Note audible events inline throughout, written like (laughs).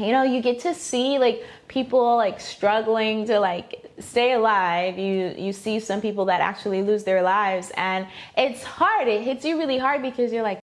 you know you get to see like people like struggling to like stay alive. You you see some people that actually lose their lives and it's hard. It hits you really hard because you're like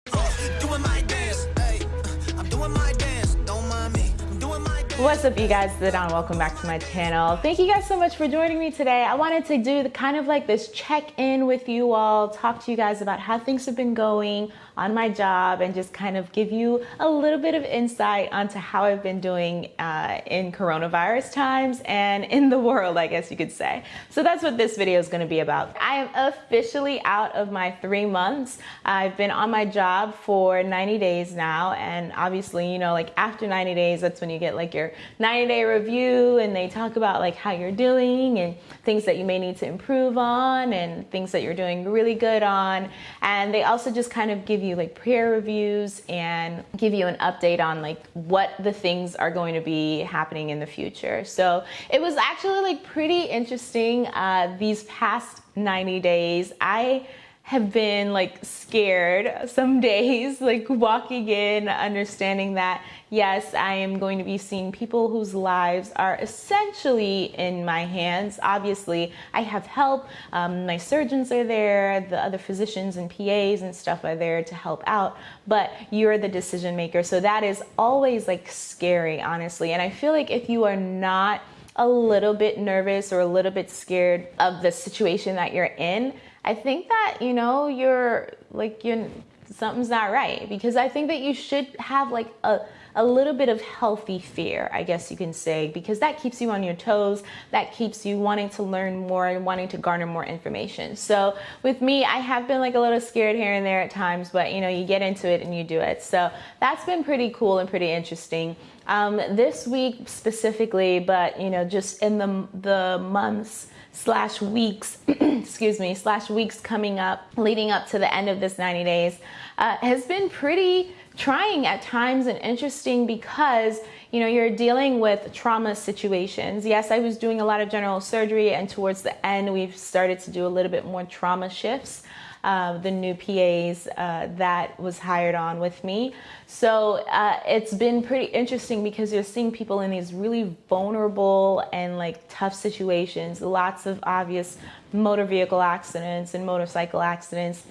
What's up you guys, Zidane, welcome back to my channel. Thank you guys so much for joining me today. I wanted to do the kind of like this check-in with you all, talk to you guys about how things have been going on my job and just kind of give you a little bit of insight onto how I've been doing uh, in coronavirus times and in the world, I guess you could say. So that's what this video is gonna be about. I am officially out of my three months. I've been on my job for 90 days now and obviously, you know, like after 90 days, that's when you get like your 90 day review and they talk about like how you're doing and things that you may need to improve on and things that you're doing really good on. And they also just kind of give you like prayer reviews and give you an update on like what the things are going to be happening in the future. So it was actually like pretty interesting uh, these past 90 days. I have been like scared some (laughs) days, like walking in, understanding that yes, I am going to be seeing people whose lives are essentially in my hands. Obviously, I have help. Um, my surgeons are there, the other physicians and PAs and stuff are there to help out, but you're the decision maker. So that is always like scary, honestly. And I feel like if you are not a little bit nervous or a little bit scared of the situation that you're in, I think that, you know, you're like, you're, something's not right because I think that you should have like a, a little bit of healthy fear, I guess you can say, because that keeps you on your toes. That keeps you wanting to learn more and wanting to garner more information. So with me, I have been like a little scared here and there at times, but you know, you get into it and you do it. So that's been pretty cool and pretty interesting. Um, this week specifically, but you know, just in the, the months, slash weeks, (clears throat) excuse me, slash weeks coming up, leading up to the end of this 90 days, uh, has been pretty trying at times and interesting because you know you're dealing with trauma situations. Yes i was doing a lot of general surgery and towards the end we've started to do a little bit more trauma shifts uh, the new PAs uh, that was hired on with me. So uh, it's been pretty interesting because you're seeing people in these really vulnerable and like tough situations, lots of obvious motor vehicle accidents and motorcycle accidents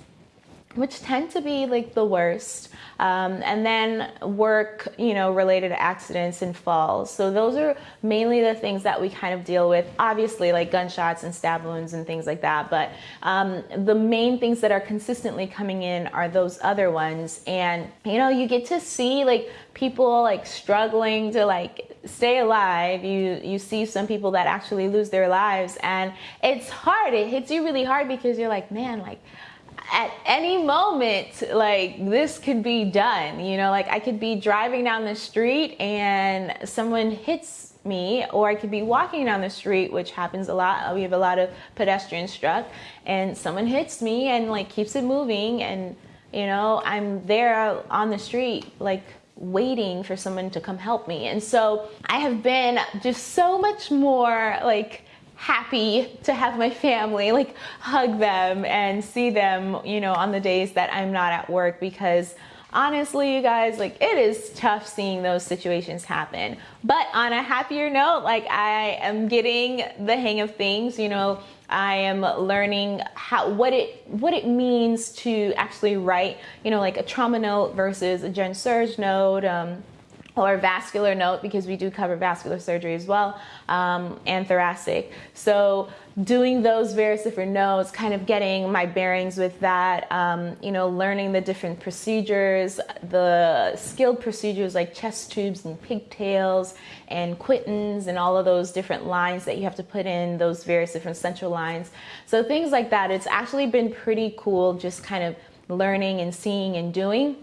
which tend to be like the worst. Um, and then work, you know, related accidents and falls. So those are mainly the things that we kind of deal with. Obviously, like gunshots and stab wounds and things like that. But um, the main things that are consistently coming in are those other ones. And you know, you get to see like people like struggling to like stay alive you you see some people that actually lose their lives and it's hard it hits you really hard because you're like man like at any moment, like this could be done. You know, like I could be driving down the street and someone hits me, or I could be walking down the street, which happens a lot. We have a lot of pedestrians struck, and someone hits me and like keeps it moving, and you know, I'm there on the street, like waiting for someone to come help me. And so I have been just so much more like happy to have my family, like hug them and see them, you know, on the days that I'm not at work because honestly, you guys, like it is tough seeing those situations happen. But on a happier note, like I am getting the hang of things, you know, I am learning how what it what it means to actually write, you know, like a trauma note versus a gen surge note. Um, or vascular note because we do cover vascular surgery as well um, and thoracic. So doing those various different notes kind of getting my bearings with that um, you know learning the different procedures the skilled procedures like chest tubes and pigtails and Quintons and all of those different lines that you have to put in those various different central lines. So things like that it's actually been pretty cool just kind of learning and seeing and doing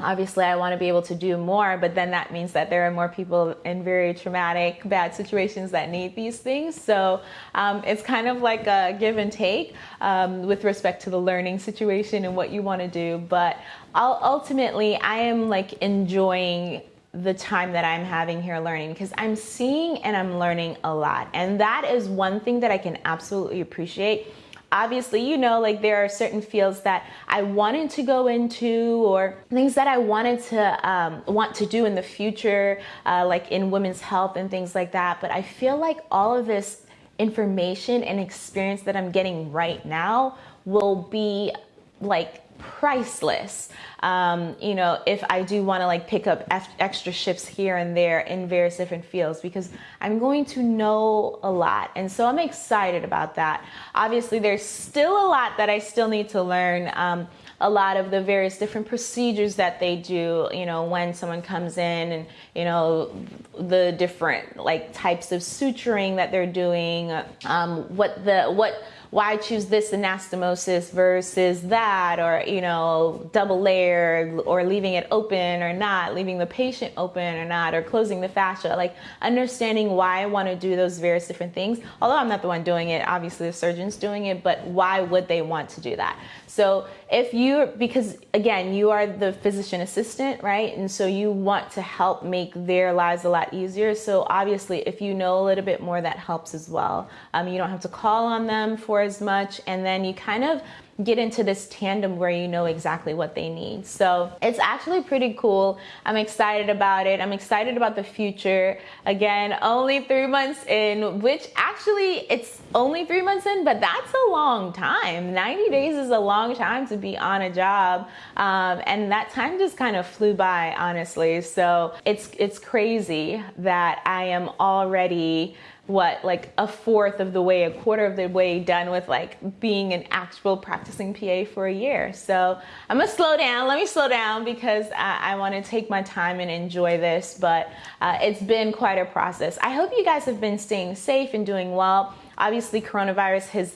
obviously I want to be able to do more, but then that means that there are more people in very traumatic, bad situations that need these things. So um, it's kind of like a give and take um, with respect to the learning situation and what you want to do. But ultimately, I am like enjoying the time that I'm having here learning because I'm seeing and I'm learning a lot. And that is one thing that I can absolutely appreciate obviously, you know, like there are certain fields that I wanted to go into or things that I wanted to um, want to do in the future, uh, like in women's health and things like that. But I feel like all of this information and experience that I'm getting right now will be like priceless. Um, you know, if I do want to like pick up extra shifts here and there in various different fields because I'm going to know a lot. And so I'm excited about that. Obviously, there's still a lot that I still need to learn. Um, a lot of the various different procedures that they do, you know, when someone comes in and, you know, the different like types of suturing that they're doing, um, what the, what, why choose this anastomosis versus that or you know double layer or leaving it open or not leaving the patient open or not or closing the fascia like understanding why i want to do those various different things although i'm not the one doing it obviously the surgeon's doing it but why would they want to do that so if you, because again, you are the physician assistant, right? And so you want to help make their lives a lot easier. So obviously, if you know a little bit more, that helps as well. Um, you don't have to call on them for as much. And then you kind of get into this tandem where you know exactly what they need. So it's actually pretty cool. I'm excited about it. I'm excited about the future. Again, only three months in, which actually it's only three months in, but that's a long time. 90 days is a long time to be on a job. Um, and that time just kind of flew by, honestly. So it's, it's crazy that I am already what like a fourth of the way a quarter of the way done with like being an actual practicing pa for a year. So i'm gonna slow down. Let me slow down because i, I want to take my time and enjoy this but uh, it's been quite a process. I hope you guys have been staying safe and doing well. Obviously coronavirus has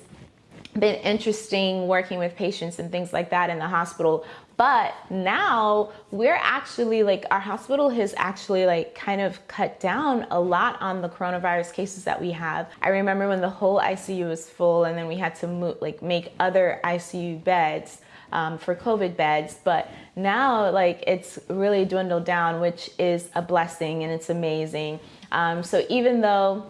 been interesting working with patients and things like that in the hospital but now we're actually like our hospital has actually like kind of cut down a lot on the coronavirus cases that we have. I remember when the whole ICU was full and then we had to move, like make other ICU beds um, for COVID beds. But now like it's really dwindled down, which is a blessing and it's amazing. Um, so even though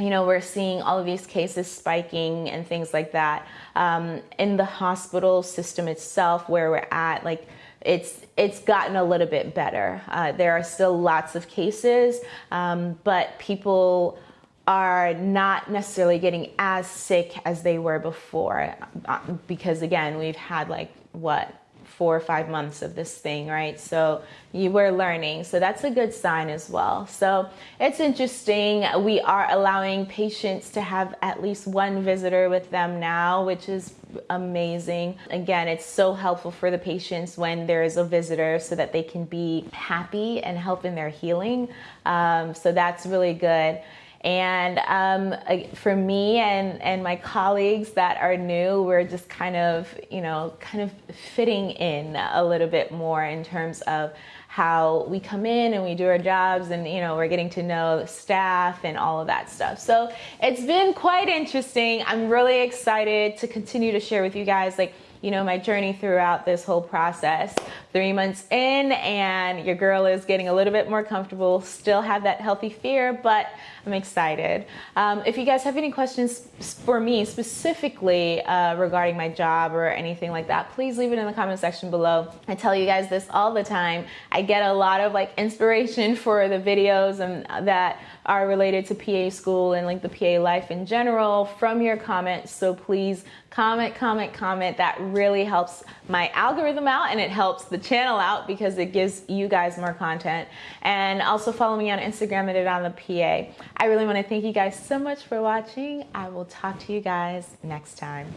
you know, we're seeing all of these cases spiking and things like that. Um, in the hospital system itself, where we're at, like it's it's gotten a little bit better. Uh, there are still lots of cases, um, but people are not necessarily getting as sick as they were before, uh, because again, we've had like what four or five months of this thing, right? So you were learning. So that's a good sign as well. So it's interesting. We are allowing patients to have at least one visitor with them now, which is amazing. Again, it's so helpful for the patients when there is a visitor so that they can be happy and help in their healing. Um, so that's really good. And um, for me and, and my colleagues that are new, we're just kind of, you know, kind of fitting in a little bit more in terms of how we come in and we do our jobs and you know we're getting to know staff and all of that stuff. So it's been quite interesting. I'm really excited to continue to share with you guys like you know, my journey throughout this whole process. Three months in, and your girl is getting a little bit more comfortable, still have that healthy fear, but I'm excited. Um, if you guys have any questions for me specifically uh, regarding my job or anything like that, please leave it in the comment section below. I tell you guys this all the time. I get a lot of like inspiration (laughs) for the videos and that are related to PA school and like the PA life in general from your comments. So please comment, comment, comment. That really helps my algorithm out and it helps the channel out because it gives you guys more content. And also follow me on Instagram at it on the PA. I really want to thank you guys so much for watching. I will talk to you guys next time.